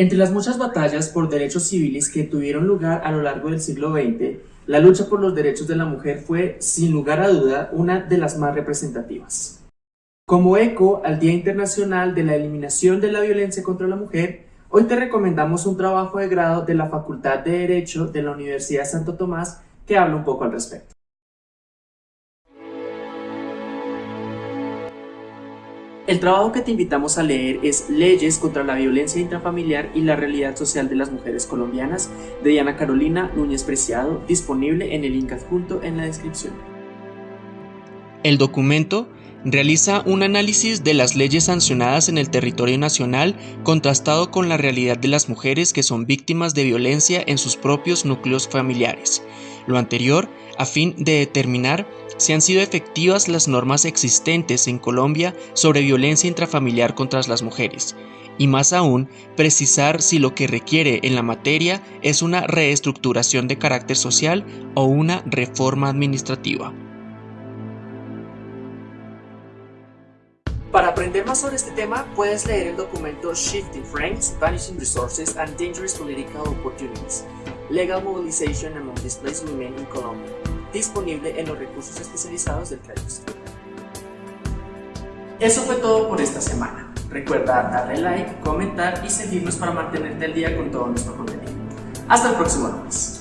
Entre las muchas batallas por derechos civiles que tuvieron lugar a lo largo del siglo XX, la lucha por los derechos de la mujer fue, sin lugar a duda, una de las más representativas. Como eco al Día Internacional de la Eliminación de la Violencia contra la Mujer, hoy te recomendamos un trabajo de grado de la Facultad de Derecho de la Universidad Santo Tomás que habla un poco al respecto. El trabajo que te invitamos a leer es Leyes contra la violencia intrafamiliar y la realidad social de las mujeres colombianas de Diana Carolina Núñez Preciado, disponible en el link adjunto en la descripción. El documento realiza un análisis de las leyes sancionadas en el territorio nacional contrastado con la realidad de las mujeres que son víctimas de violencia en sus propios núcleos familiares. Lo anterior a fin de determinar si han sido efectivas las normas existentes en Colombia sobre violencia intrafamiliar contra las mujeres, y más aún, precisar si lo que requiere en la materia es una reestructuración de carácter social o una reforma administrativa. Para aprender más sobre este tema, puedes leer el documento Shifting Frames, Vanishing Resources and Dangerous Political Opportunities, Legal Mobilization Among Displaced Women in Colombia, disponible en los recursos especializados del CAIUS. Eso fue todo por esta semana. Recuerda darle like, comentar y seguirnos para mantenerte al día con todo nuestro contenido. Hasta el próximo lunes.